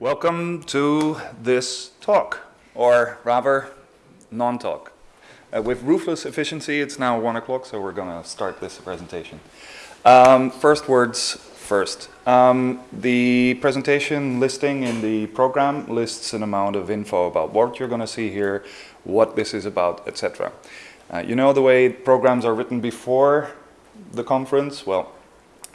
Welcome to this talk, or rather, non-talk. Uh, with ruthless efficiency, it's now one o'clock, so we're gonna start this presentation. Um, first words first. Um, the presentation listing in the program lists an amount of info about what you're gonna see here, what this is about, etc. Uh, you know the way programs are written before the conference? Well,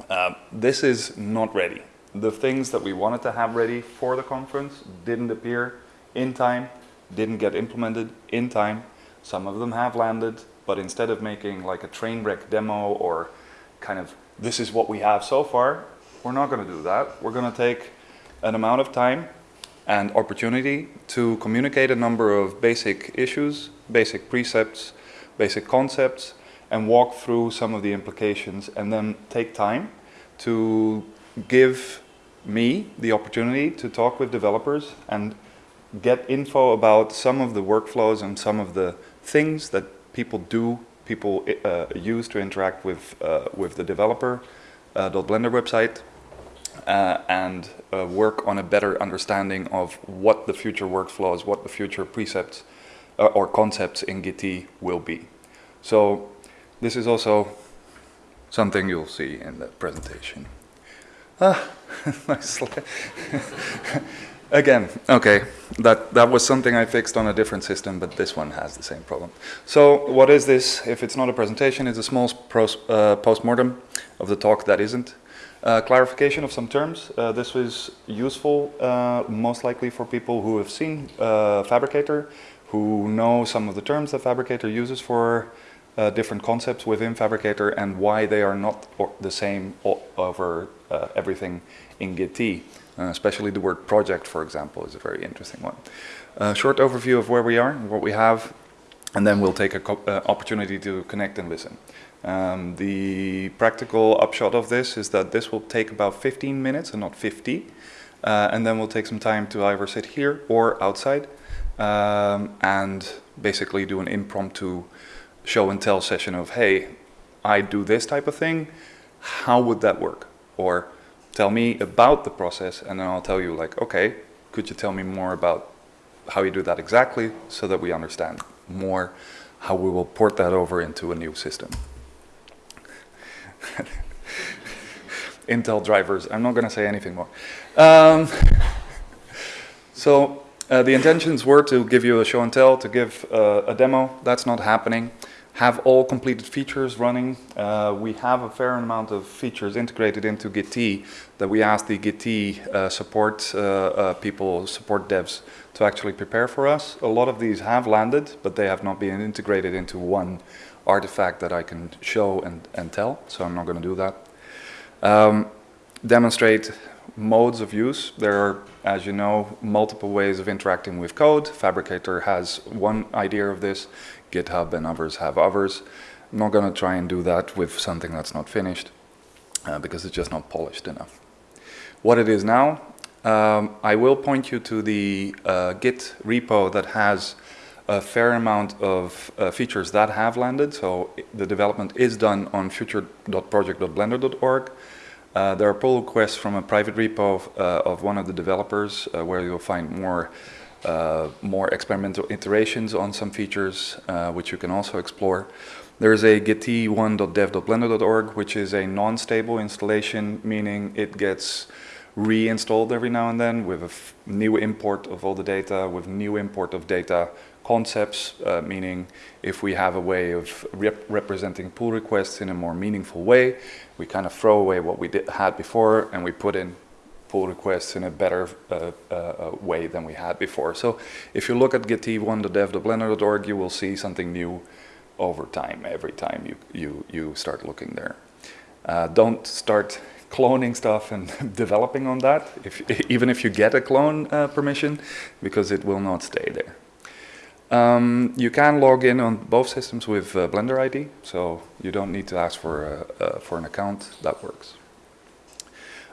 uh, this is not ready the things that we wanted to have ready for the conference didn't appear in time, didn't get implemented in time. Some of them have landed, but instead of making like a train wreck demo or kind of this is what we have so far, we're not going to do that. We're going to take an amount of time and opportunity to communicate a number of basic issues, basic precepts, basic concepts, and walk through some of the implications and then take time to give me the opportunity to talk with developers and get info about some of the workflows and some of the things that people do, people uh, use to interact with, uh, with the developer uh, .blender website uh, and uh, work on a better understanding of what the future workflows, what the future precepts uh, or concepts in Git will be. So this is also something you'll see in the presentation. Ah, Again, okay, that, that was something I fixed on a different system, but this one has the same problem. So what is this? If it's not a presentation, it's a small uh, post-mortem of the talk that isn't. Uh, clarification of some terms. Uh, this was useful, uh, most likely for people who have seen uh, Phabricator, who know some of the terms that Phabricator uses for uh, different concepts within Phabricator and why they are not the same over uh, everything in Git. Uh, especially the word project, for example, is a very interesting one. A short overview of where we are, what we have, and then we'll take an uh, opportunity to connect and listen. Um, the practical upshot of this is that this will take about 15 minutes and not 50. Uh, and then we'll take some time to either sit here or outside um, and basically do an impromptu show and tell session of, hey, I do this type of thing, how would that work? Or tell me about the process and then I'll tell you like, okay, could you tell me more about how you do that exactly so that we understand more how we will port that over into a new system. Intel drivers, I'm not going to say anything more. Um, so uh, the intentions were to give you a show and tell, to give uh, a demo. That's not happening have all completed features running. Uh, we have a fair amount of features integrated into Git that we asked the Git uh, support uh, uh, people, support devs to actually prepare for us. A lot of these have landed, but they have not been integrated into one artifact that I can show and, and tell, so I'm not going to do that. Um, demonstrate modes of use. There are, as you know, multiple ways of interacting with code. Phabricator has one idea of this. GitHub and others have others. I'm not going to try and do that with something that's not finished uh, because it's just not polished enough. What it is now, um, I will point you to the uh, Git repo that has a fair amount of uh, features that have landed. So the development is done on future.project.blender.org. Uh, there are pull requests from a private repo of, uh, of one of the developers uh, where you'll find more uh, more experimental iterations on some features, uh, which you can also explore. There is a git1.dev.blender.org, which is a non-stable installation, meaning it gets reinstalled every now and then with a new import of all the data, with new import of data concepts, uh, meaning if we have a way of rep representing pull requests in a more meaningful way, we kind of throw away what we did, had before and we put in pull requests in a better uh, uh, way than we had before. So if you look at git1.dev.blender.org, you will see something new over time, every time you, you, you start looking there. Uh, don't start cloning stuff and developing on that, if, even if you get a clone uh, permission, because it will not stay there. Um, you can log in on both systems with uh, Blender ID, so you don't need to ask for, uh, for an account, that works.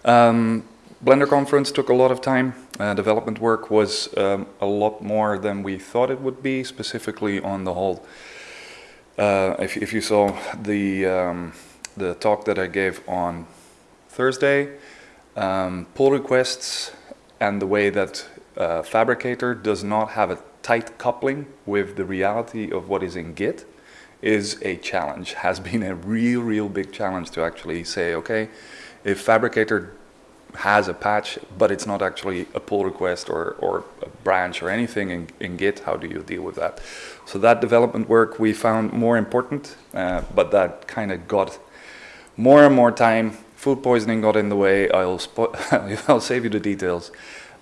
Um, Blender conference took a lot of time. Uh, development work was um, a lot more than we thought it would be, specifically on the whole. Uh, if, if, you saw the um, the talk that I gave on Thursday, um, pull requests and the way that uh, Phabricator does not have a tight coupling with the reality of what is in Git is a challenge, has been a real, real big challenge to actually say, okay, if Phabricator has a patch, but it's not actually a pull request or, or a branch or anything in, in Git, how do you deal with that? So that development work we found more important, uh, but that kind of got more and more time. Food poisoning got in the way. I'll, I'll save you the details.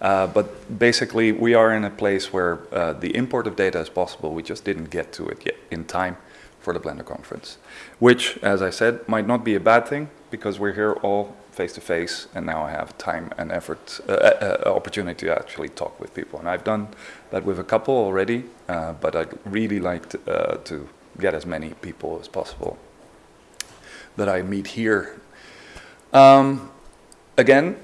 Uh, but basically, we are in a place where uh, the import of data is possible. We just didn't get to it yet in time for the Blender conference, which, as I said, might not be a bad thing because we're here all face to face, and now I have time and effort, uh, uh, uh, opportunity to actually talk with people. And I've done that with a couple already, uh, but I'd really like to, uh, to, get as many people as possible that I meet here. Um, again,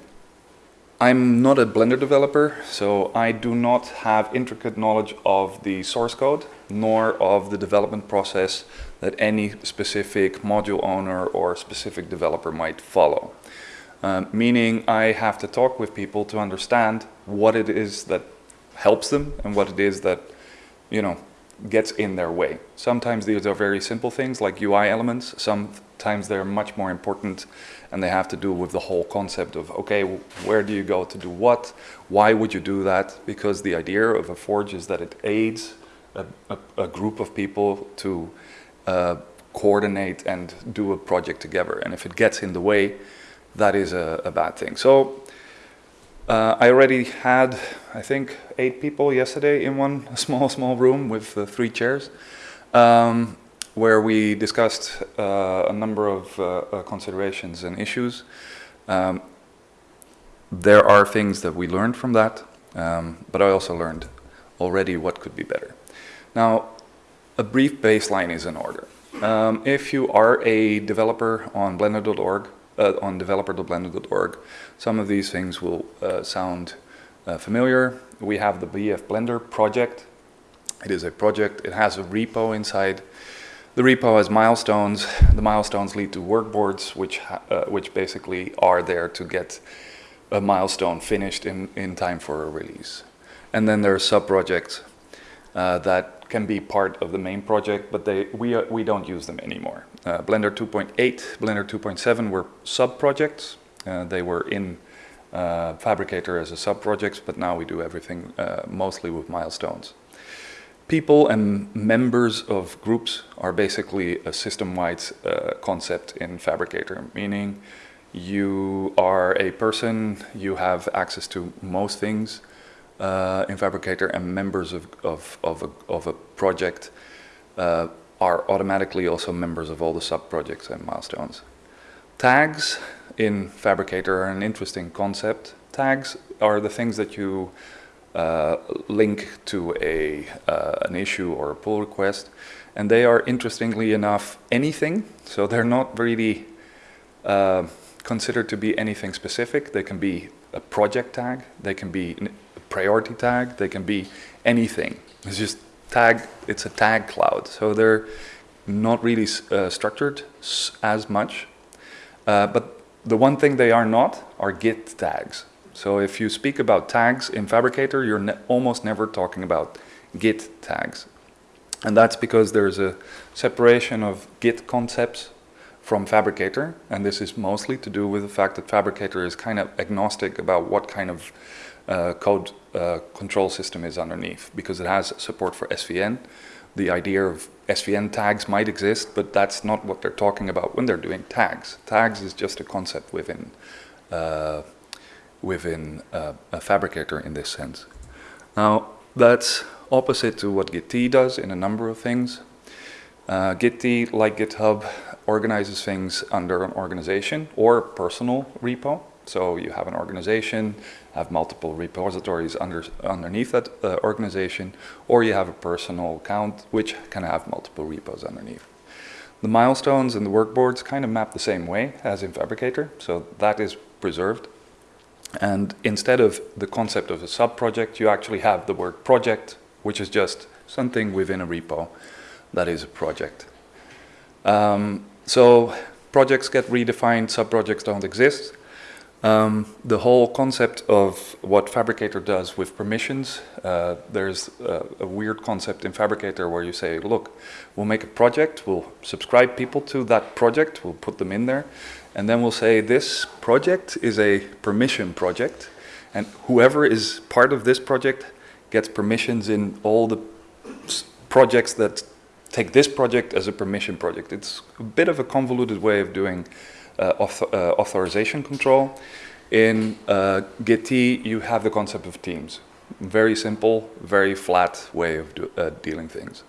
I'm not a Blender developer, so I do not have intricate knowledge of the source code, nor of the development process that any specific module owner or specific developer might follow. Um, meaning I have to talk with people to understand what it is that helps them and what it is that, you know, gets in their way. Sometimes these are very simple things like UI elements. Sometimes they're much more important and they have to do with the whole concept of, okay, where do you go to do what? Why would you do that? Because the idea of a forge is that it aids a, a, a group of people to uh, coordinate and do a project together. And if it gets in the way, that is a, a bad thing. So uh, I already had, I think, eight people yesterday in one small, small room with uh, three chairs. Um, where we discussed uh, a number of uh, uh, considerations and issues. Um, there are things that we learned from that, um, but I also learned already what could be better. Now, a brief baseline is in order. Um, if you are a developer on blender.org, uh, on developer.blender.org, some of these things will uh, sound uh, familiar. We have the BF Blender project. It is a project, it has a repo inside the repo has milestones. The milestones lead to workboards, which, uh, which basically are there to get a milestone finished in, in time for a release. And then there are sub-projects uh, that can be part of the main project, but they, we, uh, we don't use them anymore. Uh, Blender 2.8, Blender 2.7 were sub-projects. Uh, they were in uh, Phabricator as a sub-project, but now we do everything mostly with milestones. People and members of groups are basically a system-wide uh, concept in Phabricator, meaning you are a person, you have access to most things uh, in Phabricator, and members of, of, of, a, of a project uh, are automatically also members of all the sub-projects and milestones. Tags in Phabricator are an interesting concept. Tags are the things that you uh, link to a, uh, an issue or a pull request. And they are, interestingly enough, anything. So they're not really uh, considered to be anything specific. They can be a project tag, they can be a priority tag, they can be anything. It's just tag, it's a tag cloud. So they're not really uh, structured as much. Uh, but the one thing they are not are Git tags. So if you speak about tags in Phabricator, you're ne almost never talking about Git tags. And that's because there's a separation of Git concepts from Phabricator. and this is mostly to do with the fact that Phabricator is kind of agnostic about what kind of uh, code uh, control system is underneath, because it has support for SVN. The idea of SVN tags might exist, but that's not what they're talking about when they're doing tags. Tags is just a concept within uh, within uh, a Phabricator in this sense. Now, that's opposite to what Git does in a number of things. Uh, Git, like GitHub, organizes things under an organization or personal repo. So you have an organization, have multiple repositories under, underneath that uh, organization, or you have a personal account which can have multiple repos underneath. The milestones and the workboards kind of map the same way as in Phabricator, so that is preserved. And instead of the concept of a sub-project, you actually have the word project, which is just something within a repo that is a project. Um, so projects get redefined, sub-projects don't exist. Um, the whole concept of what Phabricator does with permissions, uh, there's a, a, weird concept in Phabricator where you say, look, we'll make a project, we'll subscribe people to that project, we'll put them in there, and then we'll say this project is a permission project, and whoever is part of this project gets permissions in all the projects that take this project as a permission project. It's a bit of a convoluted way of doing author, uh, authorization control. In uh, Git you have the concept of teams. Very simple, very flat way of do, dealing things.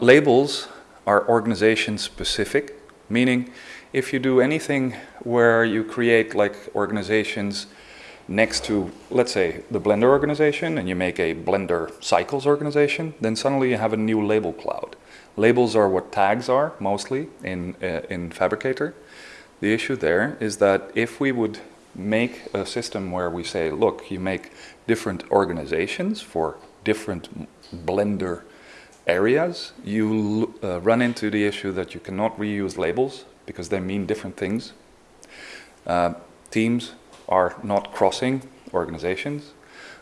labels are organization specific, meaning if you do anything where you create like organizations next to, let's say, the Blender organization and you make a Blender cycles organization, then suddenly you have a new label cloud. Labels are what tags are mostly in, uh, in Phabricator. The issue there is that if we would make a system where we say, look, you make different organizations for different Blender areas, you uh, run into the issue that you cannot reuse labels because they mean different things. Uh, teams are not crossing organizations.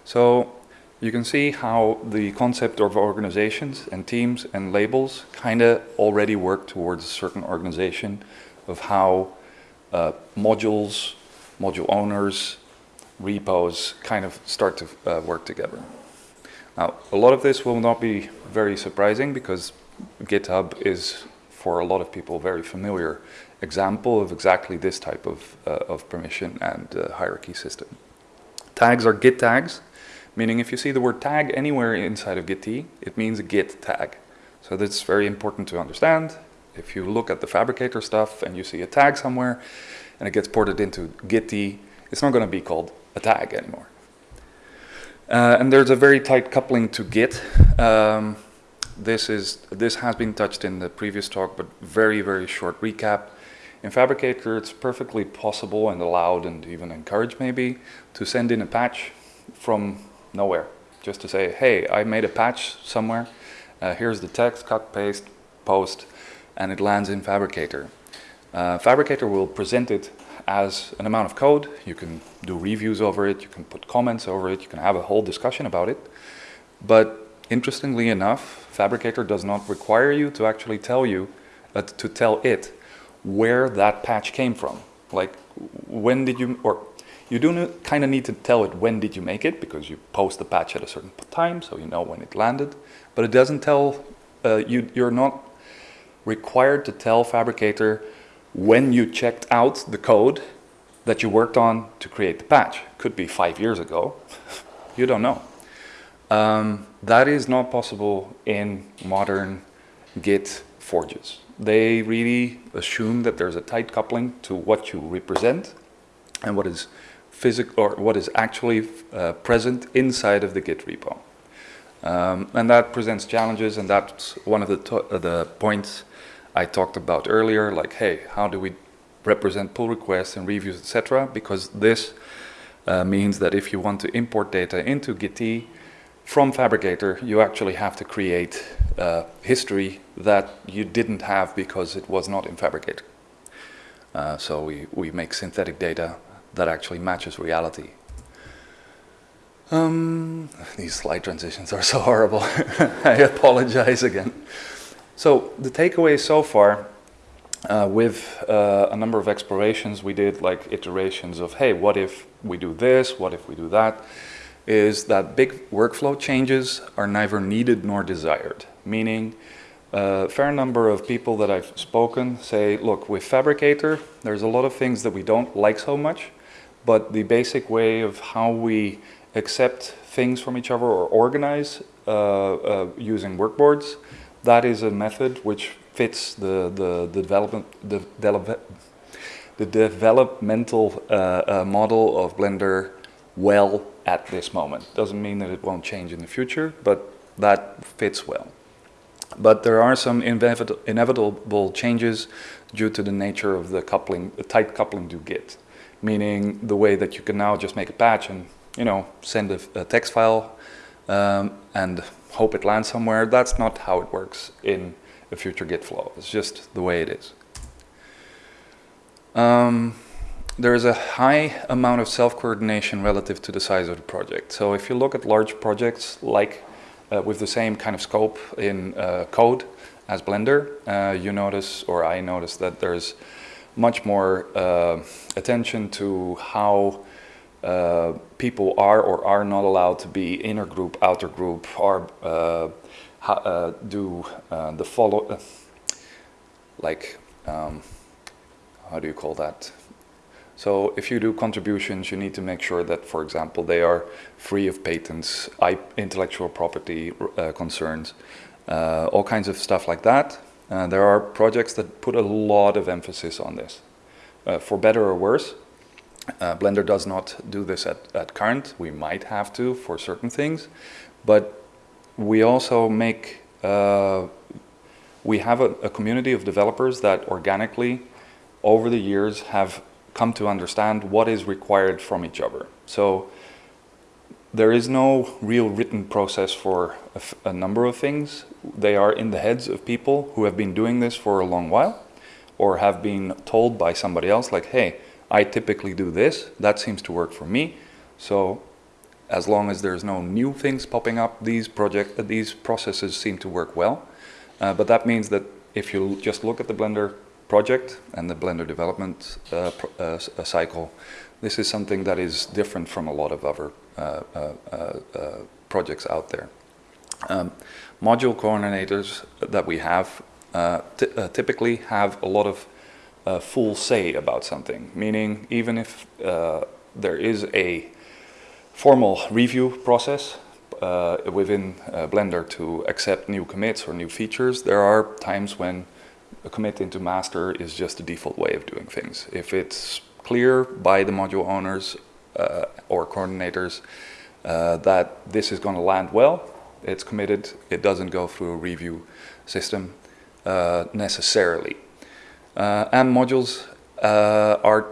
So you can see how the concept of organizations and teams and labels kind of already work towards a certain organization of how uh, modules, module owners, repos kind of start to uh, work together. Now, a lot of this will not be very surprising because GitHub is, for a lot of people, very familiar example of exactly this type of, uh, of permission and uh, hierarchy system. Tags are git tags, meaning if you see the word tag anywhere inside of git it means a git tag. So that's very important to understand. If you look at the Phabricator stuff and you see a tag somewhere and it gets ported into git it's not going to be called a tag anymore. Uh, and there's a very tight coupling to Git. Um, this is this has been touched in the previous talk, but very very short recap. In Phabricator, it's perfectly possible and allowed and even encouraged maybe to send in a patch from nowhere. Just to say, hey, I made a patch somewhere. Uh, here's the text, cut, paste, post, and it lands in Phabricator. Uh, Phabricator will present it as an amount of code. You can do reviews over it, you can put comments over it, you can have a whole discussion about it. But interestingly enough, Phabricator does not require you to actually tell you, uh, to tell it where that patch came from. Like when did you, or you do kind of need to tell it when did you make it because you post the patch at a certain time so you know when it landed. But it doesn't tell, uh, you, you're not required to tell Phabricator when you checked out the code that you worked on to create the patch. Could be five years ago, you don't know. Um, that is not possible in modern Git forges they really assume that there's a tight coupling to what you represent and what is physical or what is actually uh, present inside of the Git repo. Um, and that presents challenges and that's one of the, uh, the points I talked about earlier, like, hey, how do we represent pull requests and reviews, etc. Because this uh, means that if you want to import data into Git from Phabricator, you actually have to create uh, history that you didn't have because it was not in Phabricator. Uh, so we, we make synthetic data that actually matches reality. Um, these slide transitions are so horrible. I apologize again. So the takeaway so far uh, with uh, a number of explorations we did like iterations of hey what if we do this what if we do that is that big workflow changes are neither needed nor desired. Meaning, a fair number of people that I've spoken say, look, with Phabricator, there's a lot of things that we don't like so much, but the basic way of how we accept things from each other or organize uh, uh, using workboards, that is a method which fits the, the, the development, the, the developmental uh, uh, model of Blender well at this moment. Doesn't mean that it won't change in the future, but that fits well. But there are some inevitable changes due to the nature of the coupling, the tight coupling to Git, meaning the way that you can now just make a patch and you know send a, a text file um, and hope it lands somewhere. That's not how it works in a future Git flow. It's just the way it is. Um, there is a high amount of self-coordination relative to the size of the project. So if you look at large projects like uh, with the same kind of scope in uh, code as Blender, uh, you notice, or I notice that there's much more uh, attention to how uh, people are or are not allowed to be inner group, outer group, or uh, do the follow, like, um, how do you call that? So if you do contributions, you need to make sure that, for example, they are free of patents, intellectual property uh, concerns, uh, all kinds of stuff like that. Uh, there are projects that put a lot of emphasis on this. Uh, for better or worse, uh, Blender does not do this at, at current. We might have to for certain things, but we also make, uh, we have a, a community of developers that organically over the years have come to understand what is required from each other. So there is no real written process for a, number of things. They are in the heads of people who have been doing this for a long while or have been told by somebody else like, hey, I typically do this, that seems to work for me. So as long as there's no new things popping up, these project, uh, these processes seem to work well. Uh, but that means that if you just look at the Blender project and the Blender development uh, uh, uh, cycle, this is something that is different from a lot of other uh, projects out there. Um, module coordinators that we have typically have a lot of full say about something, meaning even if there is a formal review process uh, within uh, Blender to accept new commits or new features, there are times when a commit into master is just the default way of doing things. If it's clear by the module owners uh, or coordinators uh, that this is going to land well, it's committed, it doesn't go through a review system uh, necessarily. Uh, and modules uh, are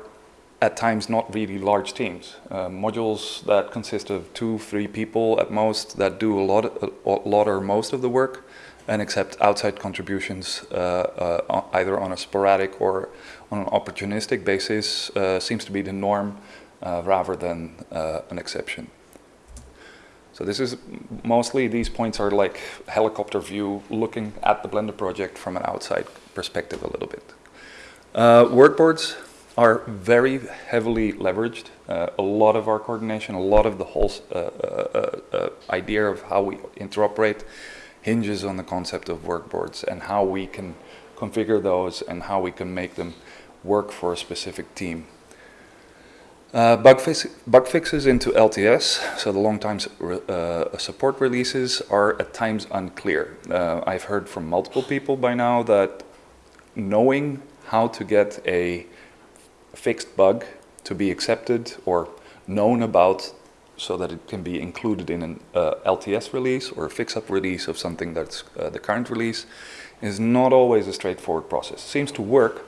at times not really large teams. Uh, modules that consist of two, three people at most that do a lot, a lot or most of the work and accept outside contributions uh, uh, either on a sporadic or on an opportunistic basis uh, seems to be the norm rather than an exception. So this is mostly, these points are like helicopter view looking at the Blender project from an outside perspective a little bit. Uh, workboards are very heavily leveraged. a lot of our coordination, a lot of the whole idea of how we interoperate hinges on the concept of workboards and how we can configure those and how we can make them work for a specific team. Uh, bug, fix bug, fixes into LTS, so the long time uh, support releases are at times unclear. Uh, I've heard from multiple people by now that knowing how to get a fixed bug to be accepted or known about so that it can be included in an uh, LTS release or a fix-up release of something that's uh, the current release is not always a straightforward process. It seems to work,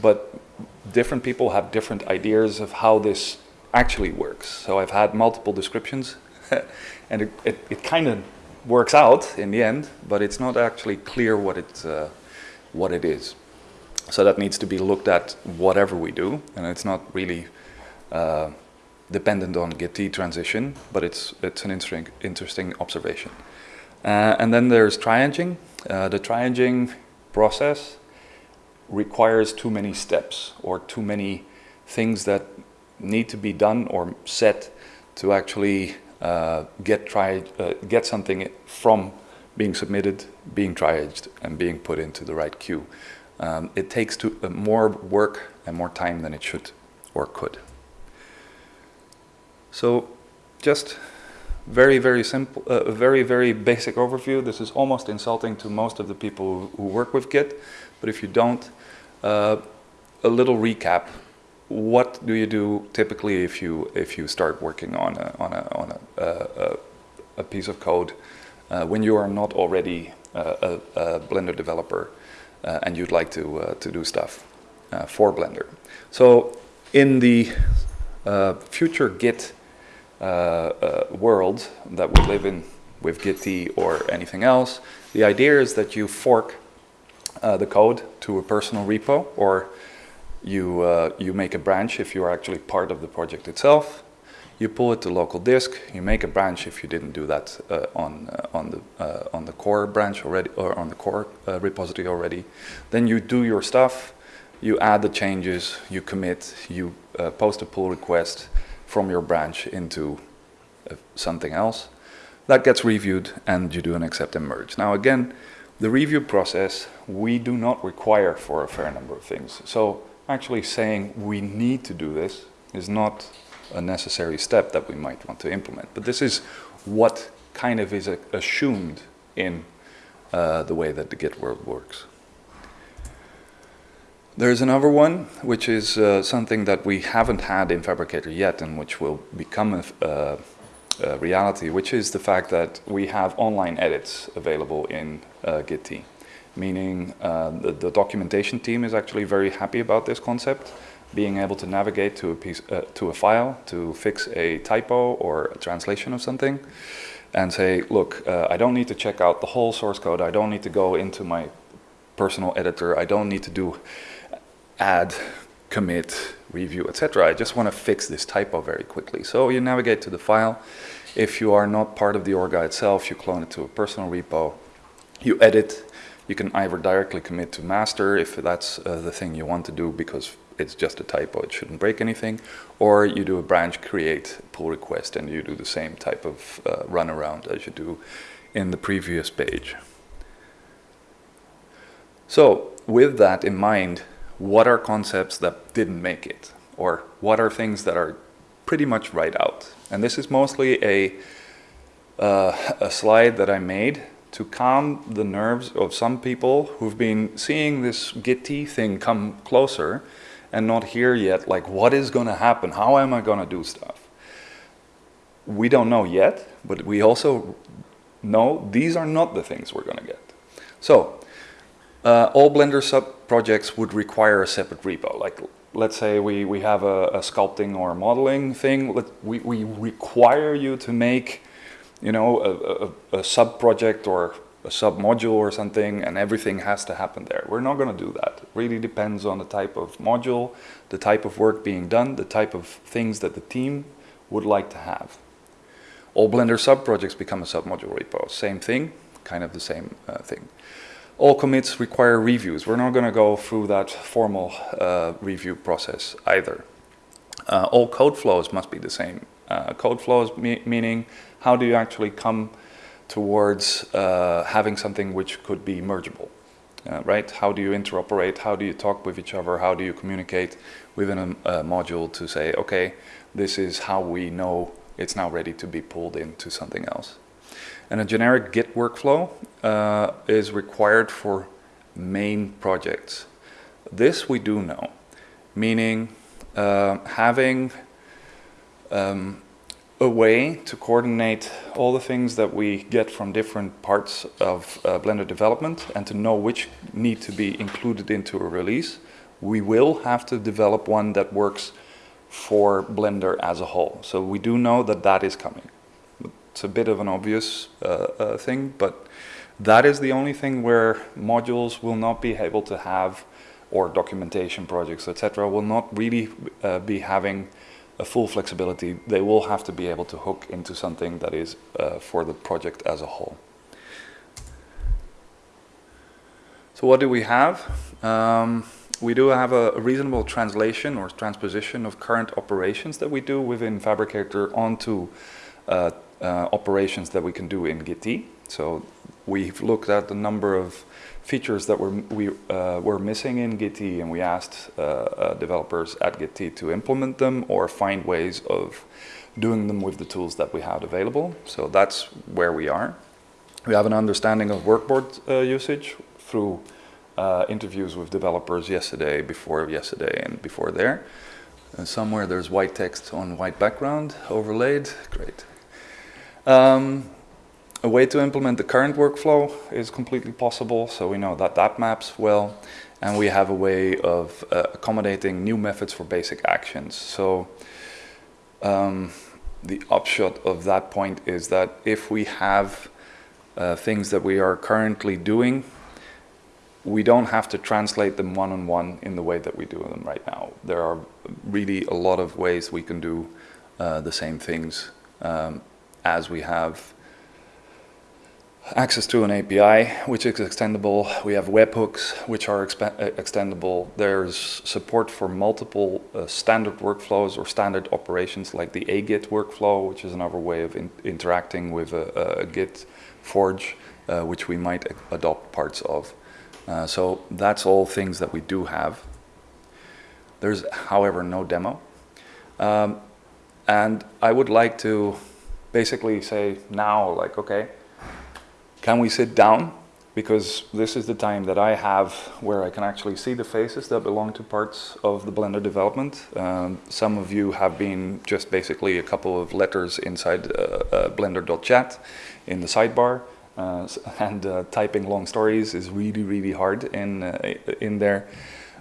but different people have different ideas of how this actually works. So I've had multiple descriptions and it, it, it kind of works out in the end, but it's not actually clear what it, uh, what it is. So that needs to be looked at whatever we do, and it's not really uh, dependent on Git transition, but it's, it's an interesting, interesting observation. Uh, and then there's triaging. Uh, the triaging process requires too many steps or too many things that need to be done or set to actually uh, get, tri uh, get something from being submitted, being triaged, and being put into the right queue. Um, it takes to, uh, more work and more time than it should or could. So just very, very simple, uh, very, very basic overview. This is almost insulting to most of the people who work with Git, but if you don't, uh, a little recap. What do you do typically if you if you start working on a, on a, on a, a, a piece of code uh, when you are not already a, a Blender developer uh, and you'd like to uh, to do stuff uh, for Blender? So in the future Git uh, uh, world that we live in with Git or anything else, the idea is that you fork uh, the code to a personal repo or You, uh, you make a branch if you are actually part of the project itself. You pull it to local disk. You make a branch if you didn't do that uh, on uh, on the uh, on the core branch already or on the core uh, repository already. Then you do your stuff. You add the changes. You commit. You uh, post a pull request from your branch into something else. That gets reviewed, and you do an accept and merge. Now again, the review process we do not require for a fair number of things. So actually saying we need to do this is not a necessary step that we might want to implement. But this is what kind of is assumed in uh, the way that the Git world works. There's another one, which is uh, something that we haven't had in Phabricator yet and which will become a, uh, a, reality, which is the fact that we have online edits available in uh, Git meaning uh, the, the, documentation team is actually very happy about this concept, being able to navigate to a, piece, uh, to a file to fix a typo or a translation of something and say, look, uh, I don't need to check out the whole source code. I don't need to go into my personal editor. I don't need to do add, commit, review, etc. I just want to fix this typo very quickly. So you navigate to the file. If you are not part of the Orga itself, you clone it to a personal repo. You edit, you can either directly commit to master if that's uh, the thing you want to do because it's just a typo, it shouldn't break anything, or you do a branch create pull request and you do the same type of uh, runaround as you do in the previous page. So with that in mind, what are concepts that didn't make it? Or what are things that are pretty much right out? And this is mostly a, uh, a slide that I made to calm the nerves of some people who've been seeing this Git thing come closer and not here yet, like what is going to happen? How am I going to do stuff? We don't know yet, but we also know these are not the things we're going to get. So, uh, all Blender sub-projects would require a separate repo. Like, let's say we, we have a, a sculpting or a modeling thing. Let, we, we require you to make you know, a, a, a sub-project or a sub-module or something and everything has to happen there. We're not going to do that. It really depends on the type of module, the type of work being done, the type of things that the team would like to have. All Blender sub-projects become a sub-module repo. Same thing, kind of the same uh, thing. All commits require reviews. We're not going to go through that formal uh, review process either. Uh, all code flows must be the same. Uh, code flows me meaning how do you actually come towards uh, having something which could be mergeable, uh, right? How do you interoperate? How do you talk with each other? How do you communicate within a, a, module to say, okay, this is how we know it's now ready to be pulled into something else. And a generic Git workflow uh, is required for main projects. This we do know, meaning uh, having um, a way to coordinate all the things that we get from different parts of uh, Blender development and to know which need to be included into a release, we will have to develop one that works for Blender as a whole. So we do know that that is coming. It's a bit of an obvious uh, uh, thing, but that is the only thing where modules will not be able to have, or documentation projects, etc., will not really uh, be having a full flexibility, they will have to be able to hook into something that is uh, for the project as a whole. So what do we have? Um, we do have a, reasonable translation or transposition of current operations that we do within Phabricator onto uh, uh, operations that we can do in Git. So we've looked at the number of features that were, we, uh, were missing in Git and we asked uh, uh, developers at Git to implement them or find ways of doing them with the tools that we had available. So that's where we are. We have an understanding of workboard uh, usage through uh, interviews with developers yesterday, before yesterday and before there. And somewhere there's white text on white background overlaid, great. Um, a way to implement the current workflow is completely possible, so we know that that maps well. And we have a way of uh, accommodating new methods for basic actions. So um, the upshot of that point is that if we have uh, things that we are currently doing we don't have to translate them one-on-one in the way that we do them right now. There are really a lot of ways we can do uh, the same things um, as we have access to an API, which is extendable. We have webhooks, which are uh, extendable. There's support for multiple uh, standard workflows or standard operations, like the AGIT workflow, which is another way of in- interacting with a, a Git forge, uh, which we might adopt parts of. Uh, so that's all things that we do have. There's, however, no demo. Um, and I would like to basically say now, like, okay, can we sit down? Because this is the time that I have where I can actually see the faces that belong to parts of the Blender development. Um, some of you have been just basically a couple of letters inside uh, uh, blender.chat in the sidebar. Uh, and uh, typing long stories is really, really hard in, uh, in there.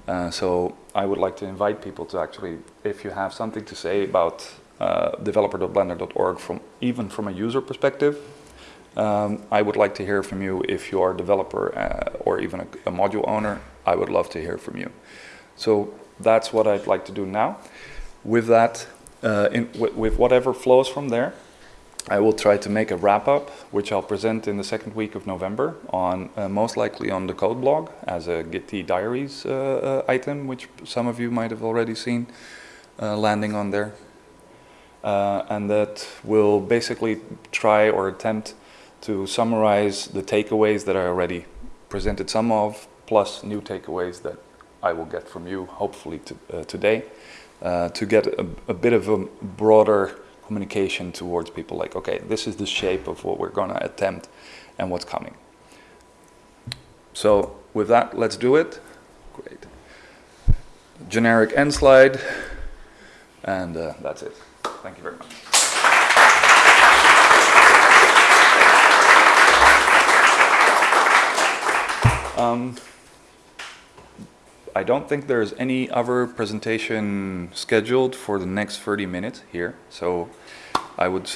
Uh, so I would like to invite people to actually, if you have something to say about uh, developer.blender.org from even from a user perspective, um, I would like to hear from you if you are a developer uh, or even a, a module owner. I would love to hear from you. So that's what I'd like to do now. With that, uh, in, with, whatever flows from there, I will try to make a wrap up, which I'll present in the second week of November on uh, most likely on the code blog as a Git diaries uh, uh, item, which some of you might have already seen uh, landing on there. And that will basically try or attempt to summarize the takeaways that I already presented some of, plus new takeaways that I will get from you, hopefully to, uh, today, uh, to get a, a bit of a broader communication towards people like, okay, this is the shape of what we're to attempt and what's coming. So with that, let's do it. Great. Generic end slide, and uh, that's it. Thank you very much. Um, I don't think there's any other presentation scheduled for the next 30 minutes here, so I would